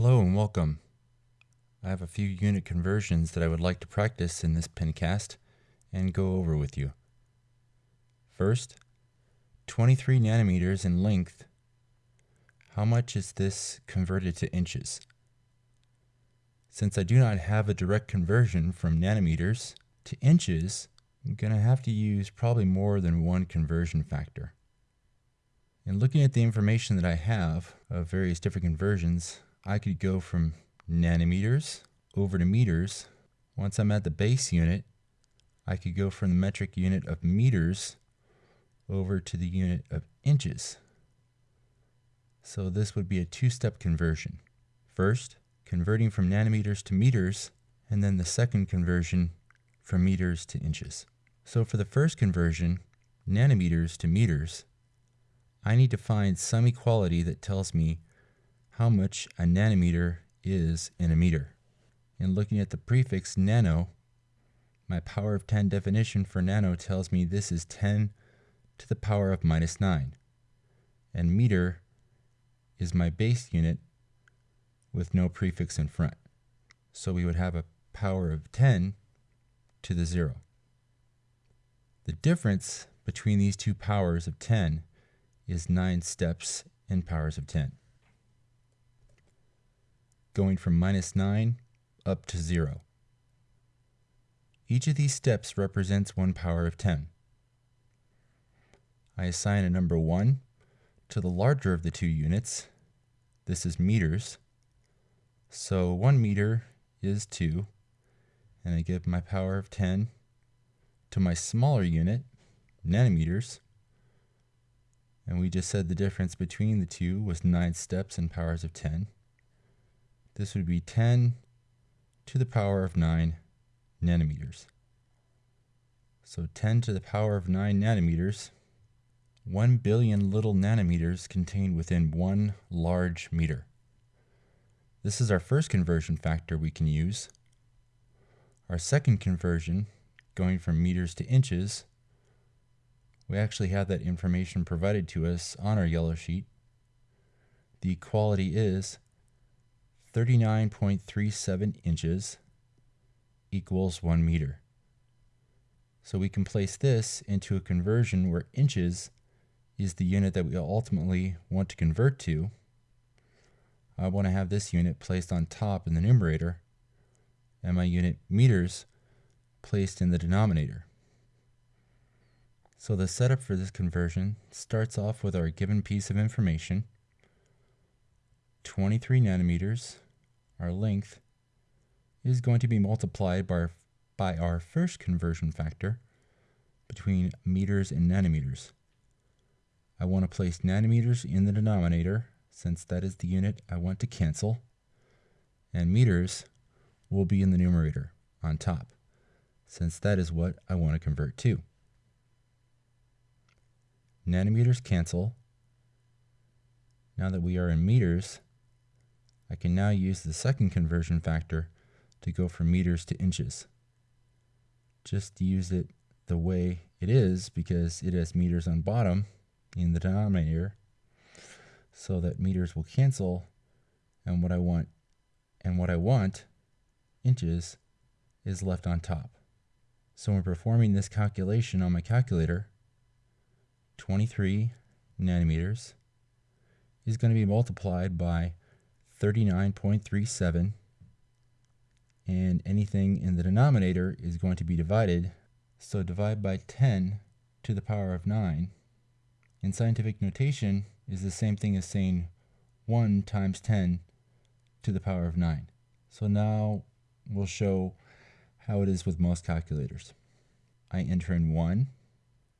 welcome. I have a few unit conversions that I would like to practice in this pencast and go over with you. First, 23 nanometers in length. How much is this converted to inches? Since I do not have a direct conversion from nanometers to inches, I'm going to have to use probably more than one conversion factor. In looking at the information that I have of various different conversions, I could go from nanometers over to meters. Once I'm at the base unit, I could go from the metric unit of meters over to the unit of inches. So this would be a two-step conversion. First, converting from nanometers to meters, and then the second conversion from meters to inches. So for the first conversion, nanometers to meters, I need to find some equality that tells me how much a nanometer is in a meter. And looking at the prefix nano, my power of 10 definition for nano tells me this is 10 to the power of minus 9. And meter is my base unit with no prefix in front. So we would have a power of 10 to the 0. The difference between these two powers of 10 is 9 steps in powers of 10 going from minus 9 up to 0. Each of these steps represents one power of 10. I assign a number 1 to the larger of the two units. This is meters. So 1 meter is 2, and I give my power of 10 to my smaller unit, nanometers, and we just said the difference between the two was 9 steps in powers of 10. This would be 10 to the power of 9 nanometers. So 10 to the power of 9 nanometers, 1 billion little nanometers contained within one large meter. This is our first conversion factor we can use. Our second conversion, going from meters to inches, we actually have that information provided to us on our yellow sheet. The equality is 39.37 inches equals 1 meter. So we can place this into a conversion where inches is the unit that we ultimately want to convert to. I want to have this unit placed on top in the numerator and my unit meters placed in the denominator. So the setup for this conversion starts off with our given piece of information 23 nanometers, our length, is going to be multiplied by our, by our first conversion factor between meters and nanometers. I want to place nanometers in the denominator since that is the unit I want to cancel, and meters will be in the numerator on top since that is what I want to convert to. Nanometers cancel. Now that we are in meters, I can now use the second conversion factor to go from meters to inches. Just use it the way it is because it has meters on bottom in the denominator so that meters will cancel and what I want and what I want inches is left on top. So when performing this calculation on my calculator 23 nanometers is going to be multiplied by 39.37 and anything in the denominator is going to be divided. So divide by 10 to the power of 9. In scientific notation is the same thing as saying 1 times 10 to the power of 9. So now we'll show how it is with most calculators. I enter in 1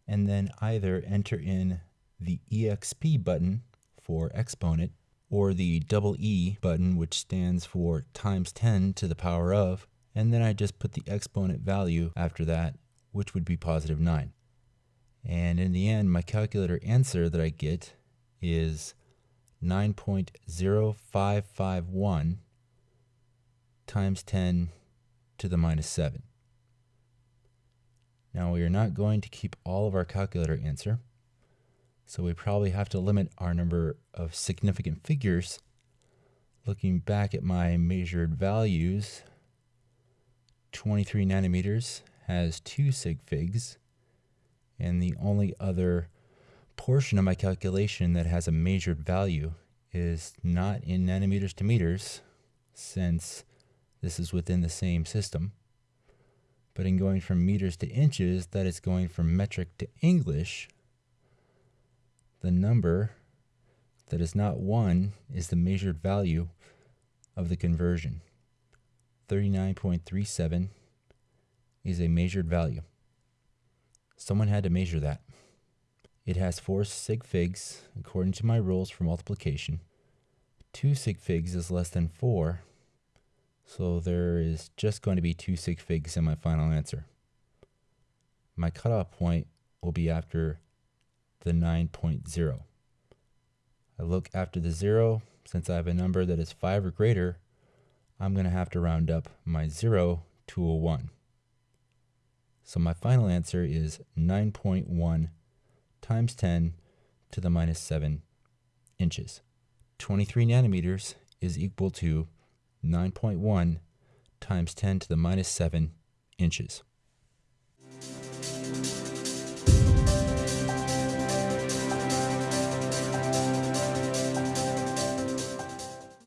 and then either enter in the EXP button for exponent or the double E button, which stands for times 10 to the power of, and then I just put the exponent value after that, which would be positive 9. And in the end, my calculator answer that I get is 9.0551 times 10 to the minus 7. Now we are not going to keep all of our calculator answer. So we probably have to limit our number of significant figures Looking back at my measured values, 23 nanometers has two sig figs, and the only other portion of my calculation that has a measured value is not in nanometers to meters, since this is within the same system. But in going from meters to inches, that is going from metric to English, the number that is not 1 is the measured value of the conversion. 39.37 is a measured value. Someone had to measure that. It has four sig figs according to my rules for multiplication. Two sig figs is less than four, so there is just going to be two sig figs in my final answer. My cutoff point will be after the 9.0. I look after the zero, since I have a number that is 5 or greater, I'm going to have to round up my 0 to a 1. So my final answer is 9.1 times 10 to the minus 7 inches. 23 nanometers is equal to 9.1 times 10 to the minus 7 inches.